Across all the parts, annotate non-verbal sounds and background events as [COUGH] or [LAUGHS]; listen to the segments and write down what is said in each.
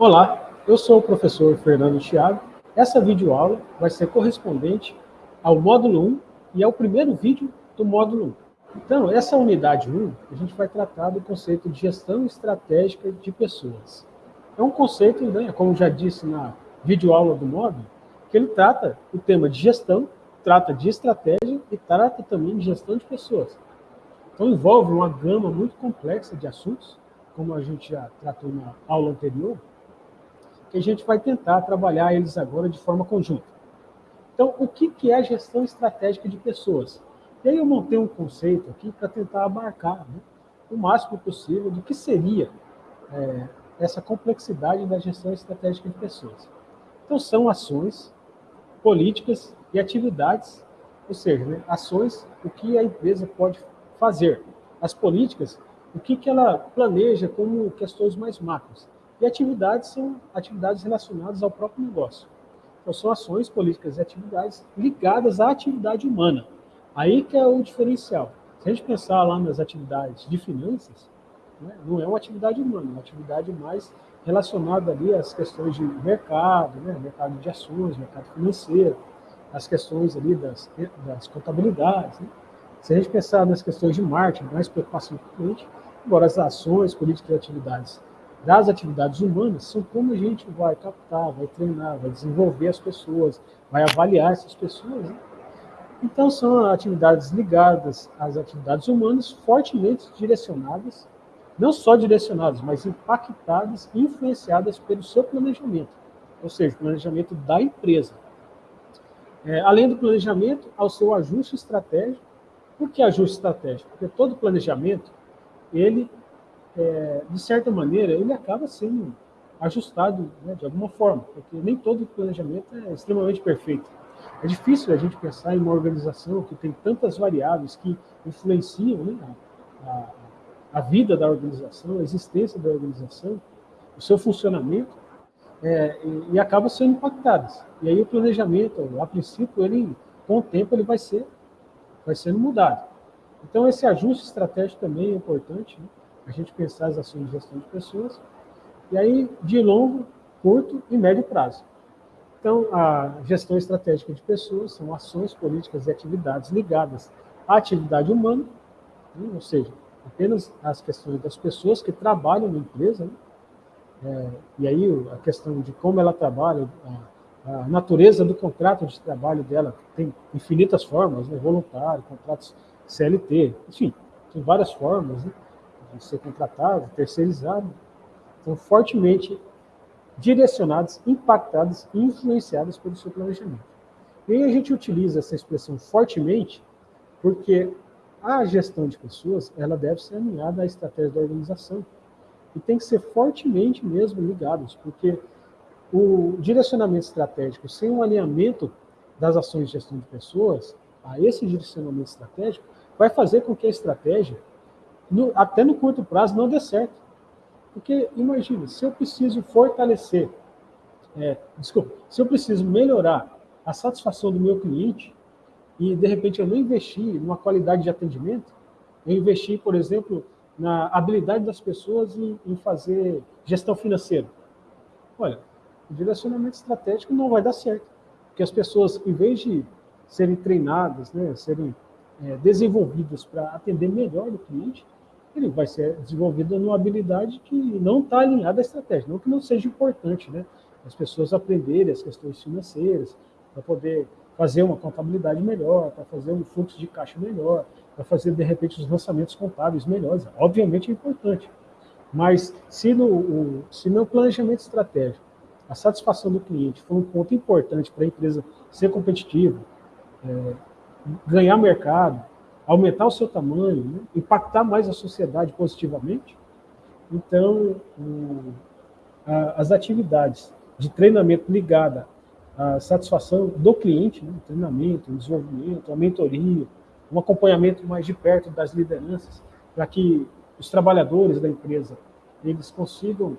Olá, eu sou o professor Fernando Thiago. Essa videoaula vai ser correspondente ao módulo 1 e ao primeiro vídeo do módulo 1. Então, essa unidade 1, a gente vai tratar do conceito de gestão estratégica de pessoas. É um conceito, né, como já disse na videoaula do módulo, que ele trata o tema de gestão, trata de estratégia e trata também de gestão de pessoas. Então, envolve uma gama muito complexa de assuntos, como a gente já tratou na aula anterior, que a gente vai tentar trabalhar eles agora de forma conjunta. Então, o que é gestão estratégica de pessoas? E aí eu montei um conceito aqui para tentar abarcar né, o máximo possível do que seria é, essa complexidade da gestão estratégica de pessoas. Então, são ações, políticas e atividades, ou seja, né, ações, o que a empresa pode fazer. As políticas, o que, que ela planeja como questões mais macros. E atividades são atividades relacionadas ao próprio negócio. Então, são ações, políticas e atividades ligadas à atividade humana. Aí que é o diferencial. Se a gente pensar lá nas atividades de finanças, né, não é uma atividade humana, é uma atividade mais relacionada ali às questões de mercado, né, mercado de ações, mercado financeiro, as questões ali das, das contabilidades. Né. Se a gente pensar nas questões de marketing, mais preocupação com o cliente, agora as ações, políticas e atividades das atividades humanas são como a gente vai captar, vai treinar, vai desenvolver as pessoas, vai avaliar essas pessoas. Né? Então, são atividades ligadas às atividades humanas, fortemente direcionadas, não só direcionadas, mas impactadas e influenciadas pelo seu planejamento, ou seja, o planejamento da empresa. É, além do planejamento, ao seu ajuste estratégico. Por que ajuste estratégico? Porque todo planejamento, ele é, de certa maneira, ele acaba sendo ajustado né, de alguma forma, porque nem todo planejamento é extremamente perfeito. É difícil a gente pensar em uma organização que tem tantas variáveis que influenciam né, a, a, vida da organização, a existência da organização, o seu funcionamento, é, e, e acabam sendo impactadas. E aí o planejamento, a princípio, ele, com o tempo, ele vai ser vai sendo mudado. Então, esse ajuste estratégico também é importante. Né? A gente pensar as ações de gestão de pessoas, e aí de longo, curto e médio prazo. Então, a gestão estratégica de pessoas são ações, políticas e atividades ligadas à atividade humana, né? ou seja, apenas as questões das pessoas que trabalham na empresa, né? é, e aí a questão de como ela trabalha, a, a, natureza do contrato de trabalho dela tem infinitas formas, né? voluntário, contratos CLT, enfim, tem várias formas, né? De ser contratado, terceirizado, são fortemente direcionados, impactados e influenciados pelo seu planejamento. E aí a gente utiliza essa expressão fortemente porque a gestão de pessoas ela deve ser alinhada à estratégia da organização e tem que ser fortemente mesmo ligados, porque o direcionamento estratégico sem um alinhamento das ações de gestão de pessoas a esse direcionamento estratégico vai fazer com que a estratégia no, até no curto prazo, não dê certo. Porque, imagina, se eu preciso fortalecer, é, desculpa, se eu preciso melhorar a satisfação do meu cliente e, de repente, eu não investi numa qualidade de atendimento, eu investi, por exemplo, na habilidade das pessoas em, em fazer gestão financeira. Olha, o direcionamento estratégico não vai dar certo. Porque as pessoas, em vez de serem treinadas, né, serem é, desenvolvidas para atender melhor o cliente, ele vai ser desenvolvido numa habilidade que não está alinhada à estratégia. Não que não seja importante, né? As pessoas aprenderem as questões financeiras, para poder fazer uma contabilidade melhor, para fazer um fluxo de caixa melhor, para fazer, de repente, os lançamentos contábeis melhores. Obviamente é importante. Mas se no, o, se no planejamento estratégico a satisfação do cliente for um ponto importante para a empresa ser competitiva, é, ganhar mercado, aumentar o seu tamanho, né? impactar mais a sociedade positivamente. Então, o, a, as atividades de treinamento ligada à satisfação do cliente, né? treinamento, desenvolvimento, a mentoria, um acompanhamento mais de perto das lideranças, para que os trabalhadores da empresa eles consigam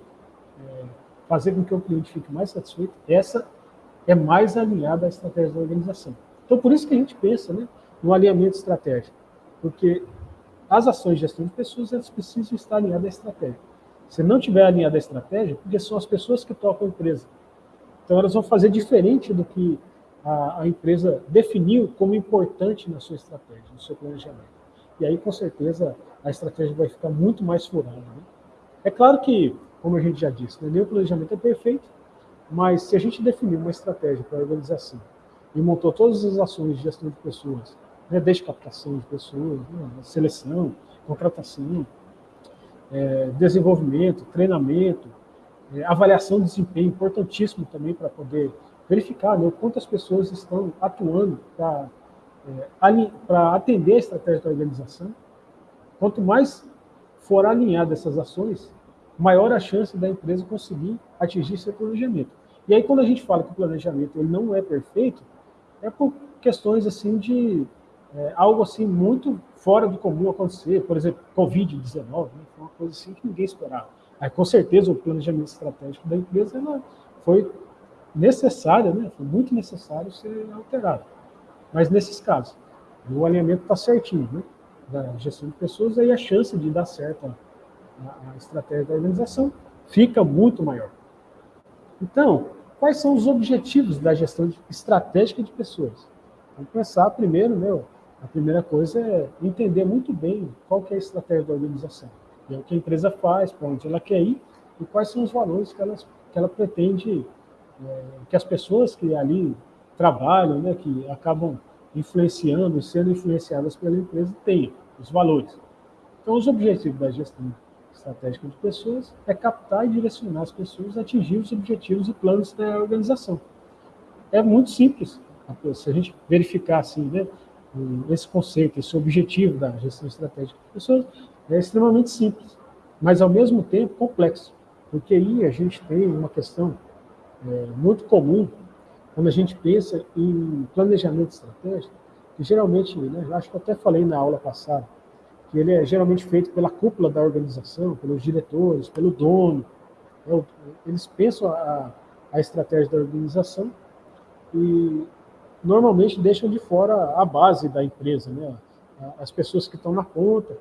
é, fazer com que o cliente fique mais satisfeito, essa é mais alinhada à estratégia da organização. Então, por isso que a gente pensa né, no alinhamento estratégico porque as ações de gestão de pessoas elas precisam estar alinhadas à estratégia. Se não tiver alinhada a estratégia, porque são as pessoas que tocam a empresa. Então elas vão fazer diferente do que a, a empresa definiu como importante na sua estratégia, no seu planejamento. E aí, com certeza, a estratégia vai ficar muito mais furada. Né? É claro que, como a gente já disse, né, nem o planejamento é perfeito, mas se a gente definir uma estratégia para a organização e montou todas as ações de gestão de pessoas, né, desde captação de pessoas, né, seleção, contratação, é, desenvolvimento, treinamento, é, avaliação de desempenho, importantíssimo também para poder verificar né, quantas pessoas estão atuando para é, atender a estratégia da organização. Quanto mais for alinhada essas ações, maior a chance da empresa conseguir atingir seu planejamento. E aí, quando a gente fala que o planejamento ele não é perfeito, é por questões assim de é, algo assim muito fora do comum acontecer, por exemplo, Covid-19, né, foi uma coisa assim que ninguém esperava. Aí, com certeza, o planejamento estratégico da empresa foi necessário, né, foi muito necessário ser alterado. Mas nesses casos, o alinhamento está certinho, né, da gestão de pessoas, aí a chance de dar certo a, a estratégia da organização fica muito maior. Então, quais são os objetivos da gestão estratégica de pessoas? Vamos pensar primeiro, né, a primeira coisa é entender muito bem qual é a estratégia da organização. É o que a empresa faz, para onde ela quer ir e quais são os valores que ela, que ela pretende é, que as pessoas que ali trabalham, né, que acabam influenciando sendo influenciadas pela empresa tenham, os valores. Então, os objetivos da gestão estratégica de pessoas é captar e direcionar as pessoas a atingir os objetivos e planos da organização. É muito simples. Se a gente verificar assim, né, esse conceito, esse objetivo da gestão estratégica de pessoas, é extremamente simples, mas ao mesmo tempo complexo, porque aí a gente tem uma questão é, muito comum quando a gente pensa em planejamento estratégico, que geralmente, né, acho que eu até falei na aula passada, que ele é geralmente feito pela cúpula da organização, pelos diretores, pelo dono. Né, eles pensam a, a estratégia da organização e normalmente deixam de fora a base da empresa, né? as pessoas que estão na ponta.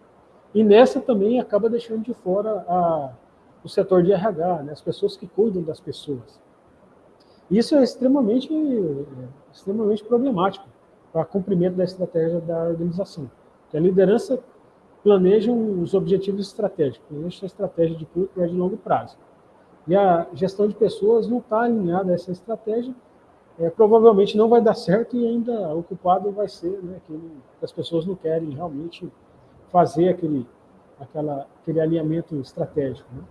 E nessa também acaba deixando de fora a, o setor de RH, né? as pessoas que cuidam das pessoas. Isso é extremamente, extremamente problemático para cumprimento da estratégia da organização. Que a liderança planeja os objetivos estratégicos, planeja a estratégia de curto, e longo prazo. E a gestão de pessoas não está alinhada a essa estratégia, é, provavelmente não vai dar certo e ainda o culpado vai ser né, que as pessoas não querem realmente fazer aquele, aquela, aquele alinhamento estratégico. Né?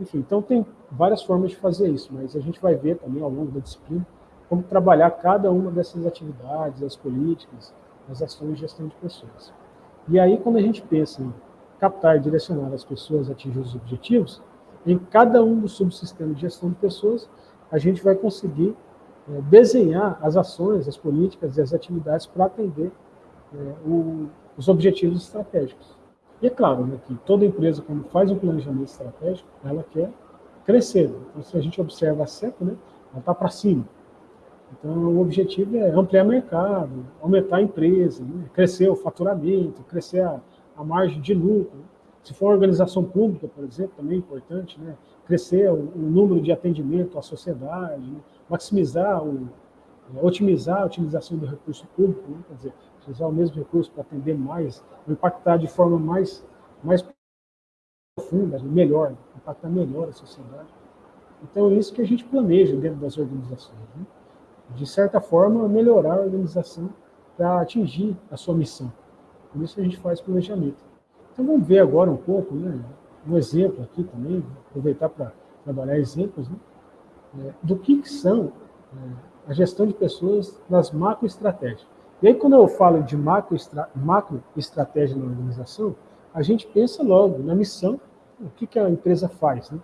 Enfim, então tem várias formas de fazer isso, mas a gente vai ver também ao longo da disciplina como trabalhar cada uma dessas atividades, as políticas, as ações de gestão de pessoas. E aí, quando a gente pensa em captar e direcionar as pessoas a atingir os objetivos, em cada um dos subsistemas de gestão de pessoas, a gente vai conseguir é, desenhar as ações, as políticas e as atividades para atender é, o, os objetivos estratégicos. E é claro né, que toda empresa, quando faz um planejamento estratégico, ela quer crescer. Então, se a gente observa a CEPA, né, ela está para cima. Então, o objetivo é ampliar o mercado, aumentar a empresa, né, crescer o faturamento, crescer a, a margem de lucro. Se for uma organização pública, por exemplo, também é importante, né, crescer o, o número de atendimento à sociedade, né, maximizar, o, é, otimizar a utilização do recurso público, né, quer dizer, usar o mesmo recurso para atender mais, impactar de forma mais, mais profunda, melhor, impactar melhor a sociedade. Então, é isso que a gente planeja dentro das organizações. Né? De certa forma, melhorar a organização para atingir a sua missão. Por isso a gente faz planejamento. Então, vamos ver agora um pouco, né, um exemplo aqui também, aproveitar para trabalhar exemplos, né, é, do que, que são é, a gestão de pessoas nas macroestratégias. E aí, quando eu falo de macro, macro na organização, a gente pensa logo na missão, o que, que a empresa faz, né?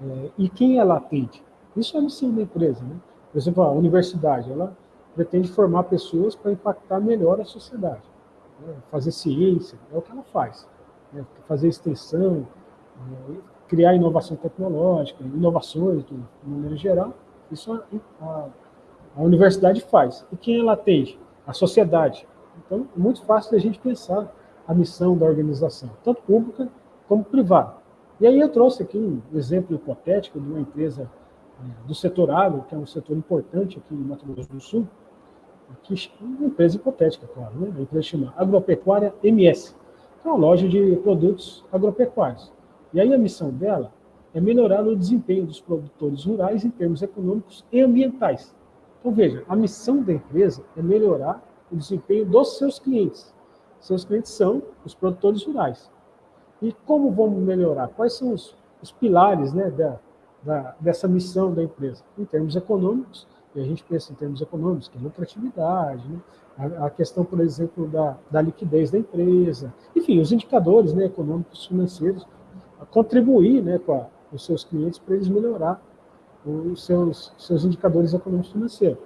É, e quem ela atende. Isso é a missão da empresa. Né? Por exemplo, a universidade, ela pretende formar pessoas para impactar melhor a sociedade. Né? Fazer ciência, é o que ela faz. Né? Fazer extensão, né? Criar inovação tecnológica, inovações, de maneira geral, isso a, a, universidade faz. E quem ela atende? a sociedade. Então, é muito fácil a gente pensar a missão da organização, tanto pública como privada. E aí eu trouxe aqui um exemplo hipotético de uma empresa é, do setor agro, que é um setor importante aqui em Mato Grosso do Sul, que, uma empresa hipotética, claro, né? a empresa chama Agropecuária MS, que é uma loja de produtos agropecuários. E aí a missão dela é melhorar o desempenho dos produtores rurais em termos econômicos e ambientais. Então veja, a missão da empresa é melhorar o desempenho dos seus clientes. Seus clientes são os produtores rurais. E como vamos melhorar? Quais são os, os pilares né, da, da, dessa missão da empresa? Em termos econômicos, e a gente pensa em termos econômicos, que é lucratividade, né? a, a, questão, por exemplo, da, da liquidez da empresa, enfim, os indicadores né, econômicos financeiros, contribuir né, com a, os seus clientes para eles melhorar os seus, seus indicadores econômicos financeiros.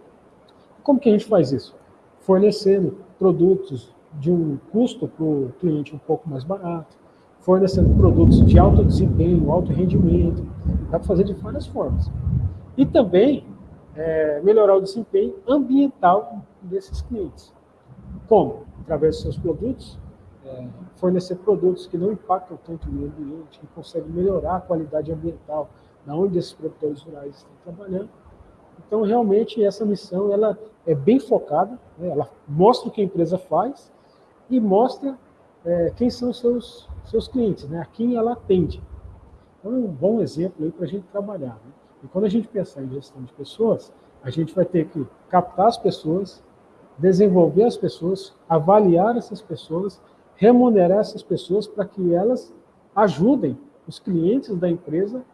Como que a gente faz isso? Fornecendo produtos de um custo para o cliente um pouco mais barato, fornecendo produtos de alto desempenho, alto rendimento, dá para fazer de várias formas. E também é, melhorar o desempenho ambiental desses clientes. Como? Através dos seus produtos, é, fornecer produtos que não impactam tanto o meio ambiente, que conseguem melhorar a qualidade ambiental da onde esses produtores rurais estão trabalhando. Então, realmente, essa missão ela é bem focada, né? ela mostra o que a empresa faz e mostra é, quem são seus, seus clientes, né? a quem ela atende. Então, é um bom exemplo para a gente trabalhar. Né? E quando a gente pensar em gestão de pessoas, a gente vai ter que captar as pessoas, desenvolver as pessoas, avaliar essas pessoas, remunerar essas pessoas para que elas ajudem os clientes da empresa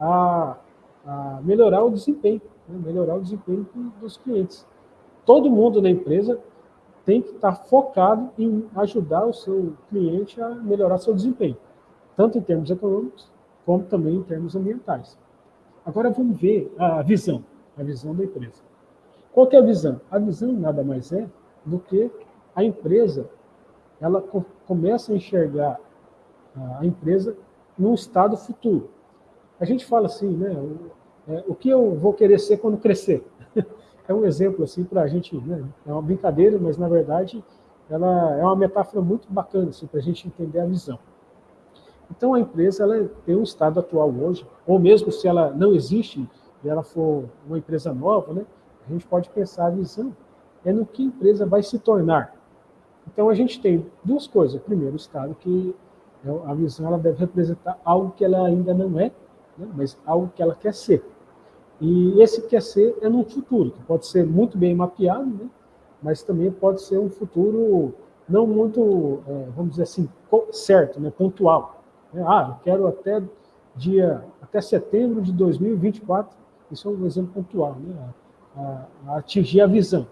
a, a melhorar o desempenho, né? melhorar o desempenho dos clientes. Todo mundo na empresa tem que estar focado em ajudar o seu cliente a melhorar seu desempenho, tanto em termos econômicos, como também em termos ambientais. Agora vamos ver a visão, a visão da empresa. Qual é a visão? A visão nada mais é do que a empresa, ela começa a enxergar a empresa num estado futuro. A gente fala assim, né? O, é, o que eu vou querer ser quando crescer? [LAUGHS] é um exemplo assim para a gente, né? É uma brincadeira, mas na verdade ela é uma metáfora muito bacana assim, para a gente entender a visão. Então, a empresa ela tem um estado atual hoje, ou mesmo se ela não existe e ela for uma empresa nova, né, a gente pode pensar a visão é no que a empresa vai se tornar. Então, a gente tem duas coisas. Primeiro, o estado que é a visão ela deve representar algo que ela ainda não é, né, mas algo que ela quer ser. E esse quer ser é no futuro, que pode ser muito bem mapeado, né, mas também pode ser um futuro não muito, é, vamos dizer assim, certo, né, pontual. Né? Ah, eu quero até dia, até setembro de 2024, isso é um exemplo pontual, né? A, a atingir a visão.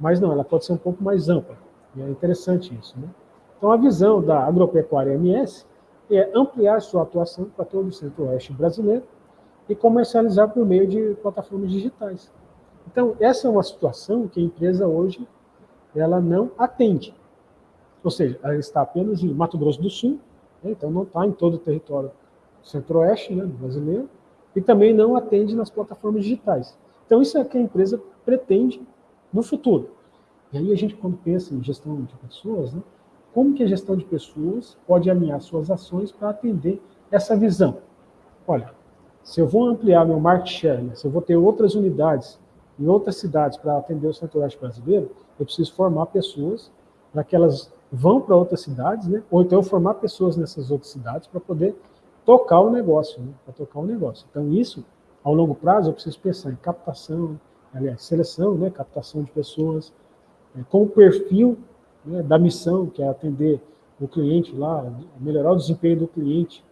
Mas não, ela pode ser um pouco mais ampla. E é interessante isso. Né? Então, a visão da agropecuária MS é ampliar sua atuação para todo o centro-oeste brasileiro e comercializar por meio de plataformas digitais. Então, essa é uma situação que a empresa hoje ela não atende. Ou seja, ela está apenas em Mato Grosso do Sul, né? Então não está em todo o território centro-oeste né, brasileiro e também não atende nas plataformas digitais. Então isso é o que a empresa pretende no futuro. E aí a gente, quando pensa em gestão de pessoas, né, como que a gestão de pessoas pode alinhar suas ações para atender essa visão? Olha, se eu vou ampliar meu market share, né, se eu vou ter outras unidades em outras cidades para atender o centro-oeste brasileiro, eu preciso formar pessoas para que elas vão para outras cidades, né? ou então formar pessoas nessas outras cidades para poder tocar o negócio, né? para tocar o negócio. Então isso, ao longo prazo, eu preciso pensar em captação, aliás, seleção, né? captação de pessoas, com o perfil né? da missão, que é atender o cliente lá, melhorar o desempenho do cliente,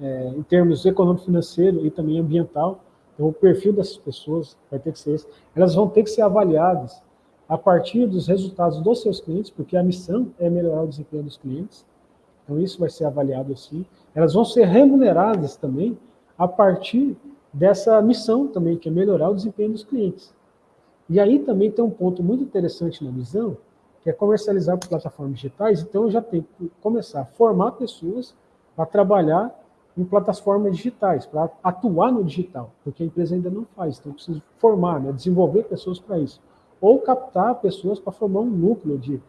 é, em termos econômico, financeiro e também ambiental. Então, o perfil dessas pessoas vai ter que ser esse. Elas vão ter que ser avaliadas a partir dos resultados dos seus clientes, porque a missão é melhorar o desempenho dos clientes. Então, isso vai ser avaliado assim. Elas vão ser remuneradas também a partir dessa missão também, que é melhorar o desempenho dos clientes. E aí também tem um ponto muito interessante na visão, que é comercializar por plataformas digitais. Então, eu já tenho que começar a formar pessoas para trabalhar em plataformas digitais, para atuar no digital, porque a empresa ainda não faz. Então, eu preciso formar, né, desenvolver pessoas para isso ou captar pessoas para formar um núcleo de,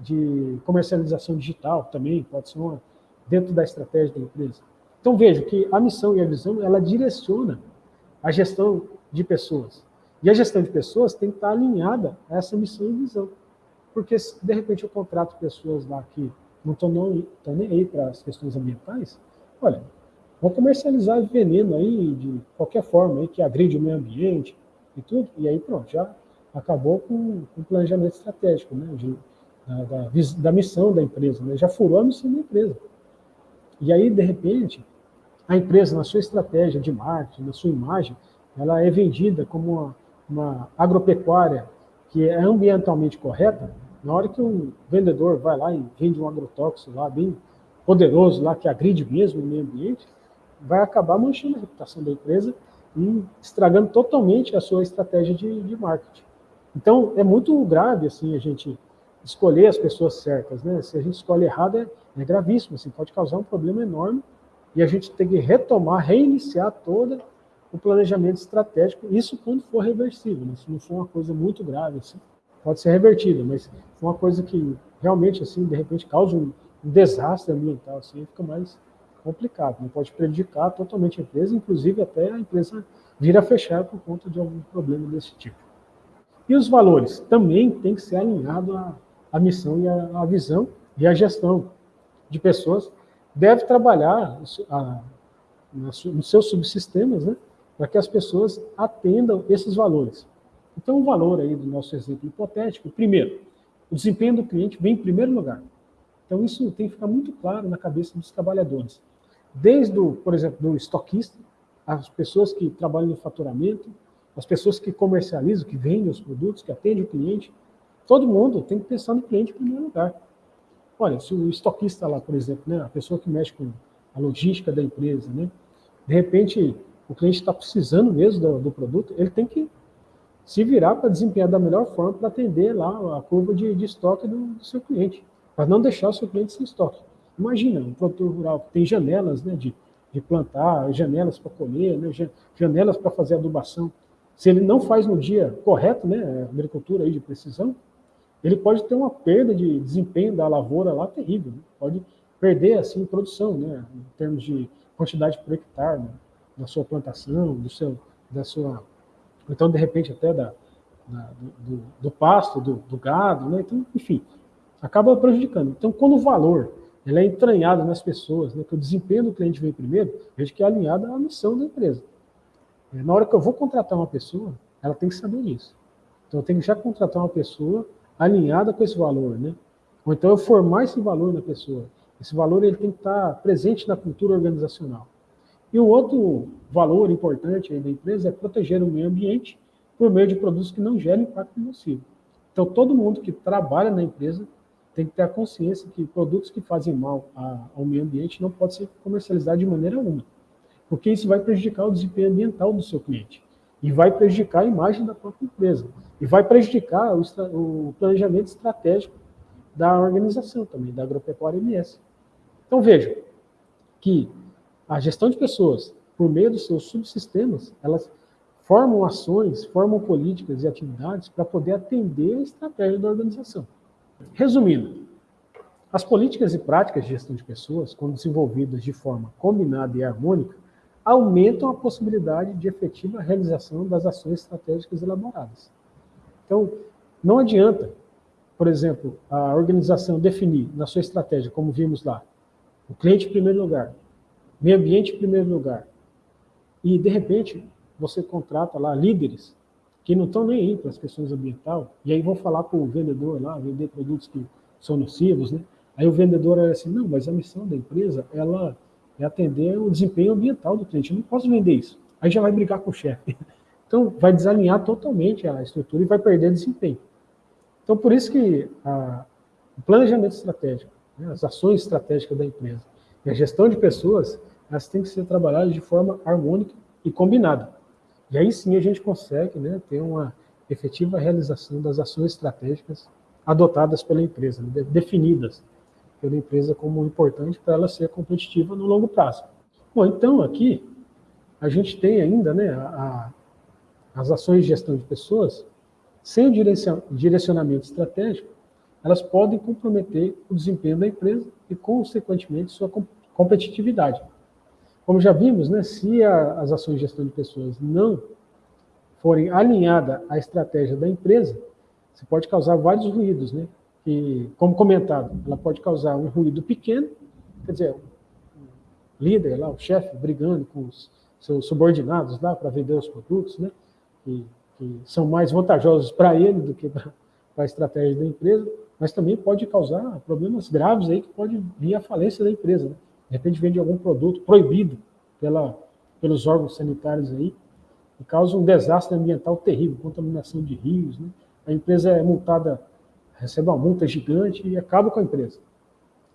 de comercialização digital também, pode ser uma, dentro da estratégia da empresa. Então veja que a missão e a visão, ela direciona a gestão de pessoas. E a gestão de pessoas tem que estar alinhada a essa missão e visão. Porque de repente eu contrato pessoas lá que não estão nem aí para as questões ambientais, olha, vão comercializar veneno aí de qualquer forma aí que agride o meio ambiente e tudo, e aí pronto, já acabou com o planejamento estratégico, né, de, da, da, da, missão da empresa, né, já furou a missão da empresa. E aí, de repente, a empresa, na sua estratégia de marketing, na sua imagem, ela é vendida como uma, uma agropecuária que é ambientalmente correta, na hora que um vendedor vai lá e vende um agrotóxico lá, bem poderoso lá, que agride mesmo o meio ambiente, vai acabar manchando a reputação da empresa e estragando totalmente a sua estratégia de, de marketing. Então, é muito grave, assim, a gente escolher as pessoas certas, né? Se a gente escolhe errado, é, é gravíssimo, assim, pode causar um problema enorme e a gente tem que retomar, reiniciar todo o planejamento estratégico, isso quando for reversível, né? se não for uma coisa muito grave, assim, pode ser revertida, mas uma coisa que realmente, assim, de repente causa um, um desastre ambiental, assim, fica mais complicado, não pode prejudicar totalmente a empresa, inclusive até a empresa vir a fechar por conta de algum problema desse tipo. E os valores também tem que ser alinhado à, à missão e à, à, visão e à gestão de pessoas. Deve trabalhar a, nos seus subsistemas, né, para que as pessoas atendam esses valores. Então, o valor aí do nosso exemplo hipotético, primeiro, o desempenho do cliente vem em primeiro lugar. Então, isso tem que ficar muito claro na cabeça dos trabalhadores desde, o, por exemplo, do estoquista, as pessoas que trabalham no faturamento, as pessoas que comercializam, que vendem os produtos, que atendem o cliente, todo mundo tem que pensar no cliente em primeiro lugar. Olha, se o estoquista lá, por exemplo, né, a pessoa que mexe com a logística da empresa, né, de repente o cliente está precisando mesmo do, do, produto, ele tem que se virar para desempenhar da melhor forma para atender lá a curva de, de estoque do, do seu cliente, para não deixar o seu cliente sem estoque. Imagina, um produtor rural que tem janelas né, de, de plantar, janelas para colher, né, janelas para fazer adubação. Se ele não faz no dia correto, né, agricultura aí de precisão, ele pode ter uma perda de desempenho da lavoura lá terrível. Né? Pode perder assim produção, né, em termos de quantidade por hectare né, da sua plantação, do seu, da sua, então de repente até da, da do, do, pasto, do, do gado, né? Então, enfim, acaba prejudicando. Então, quando o valor ele é entranhado nas pessoas, né, que o desempenho do cliente vem primeiro, veja que é alinhado à missão da empresa. É, na hora que eu vou contratar uma pessoa, ela tem que saber isso. Então eu tenho que já contratar uma pessoa alinhada com esse valor, né? Ou então eu formar esse valor na pessoa. Esse valor ele tem que estar presente na cultura organizacional. E o outro valor importante da empresa é proteger o meio ambiente por meio de produtos que não gerem impacto nocivo. Então todo mundo que trabalha na empresa tem que ter a consciência que produtos que fazem mal ao meio ambiente não podem ser comercializados de maneira alguma, porque isso vai prejudicar o desempenho ambiental do seu cliente e vai prejudicar a imagem da própria empresa e vai prejudicar o, o planejamento estratégico da organização também, da Agropecuária MS. Então veja que a gestão de pessoas, por meio dos seus subsistemas, elas formam ações, formam políticas e atividades para poder atender a estratégia da organização. Resumindo, as políticas e práticas de gestão de pessoas, quando desenvolvidas de forma combinada e harmônica, aumentam a possibilidade de efetiva realização das ações estratégicas elaboradas. Então, não adianta, por exemplo, a organização definir na sua estratégia, como vimos lá, o cliente em primeiro lugar, meio ambiente em primeiro lugar, e de repente você contrata lá líderes que não estão nem aí para as questões ambientais, e aí vão falar para o vendedor lá, vender produtos que são nocivos, né? Aí o vendedor é assim, não, mas a missão da empresa, ela é atender o desempenho ambiental do cliente, eu não posso vender isso. Aí já vai brigar com o chefe. [LAUGHS] Então, vai desalinhar totalmente a estrutura e vai perder desempenho. Então, por isso que a, o planejamento estratégico, né, as ações estratégicas da empresa e a gestão de pessoas, elas têm que ser trabalhadas de forma harmônica e combinada. E aí sim a gente consegue né, ter uma efetiva realização das ações estratégicas adotadas pela empresa, né, definidas pela empresa como importante para ela ser competitiva no longo prazo. Bom, então aqui a gente tem ainda né, a, a, as ações de gestão de pessoas, sem o direcionamento estratégico, elas podem comprometer o desempenho da empresa e, consequentemente, sua competitividade. Como já vimos, né, se a, as ações de gestão de pessoas não forem alinhadas à estratégia da empresa, você pode causar vários ruídos, né? E, como comentado, ela pode causar um ruído pequeno, quer dizer, o líder lá, o chefe, brigando com os seus subordinados lá para vender os produtos, né? Que, são mais vantajosos para ele do que para a estratégia da empresa, mas também pode causar problemas graves aí que pode vir à falência da empresa. Né? De repente vende algum produto proibido pela, pelos órgãos sanitários aí, e causa um desastre ambiental terrível, contaminação de rios, né? a empresa é multada, recebe uma multa gigante e acaba com a empresa.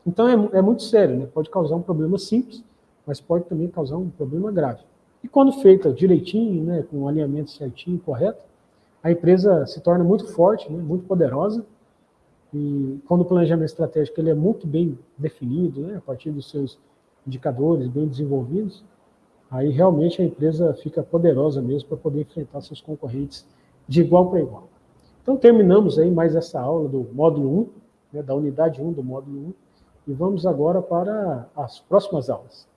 Então é, é muito sério, né? pode causar um problema simples, mas pode também causar um problema grave. E quando feita direitinho, né, com o alinhamento certinho, correto, a empresa se torna muito forte, né, muito poderosa, e quando o planejamento estratégico ele é muito bem definido, né, a partir dos seus indicadores bem desenvolvidos, aí realmente a empresa fica poderosa mesmo para poder enfrentar seus concorrentes de igual para igual. Então terminamos aí mais essa aula do módulo 1, né, da unidade 1 do módulo 1, e vamos agora para as próximas aulas.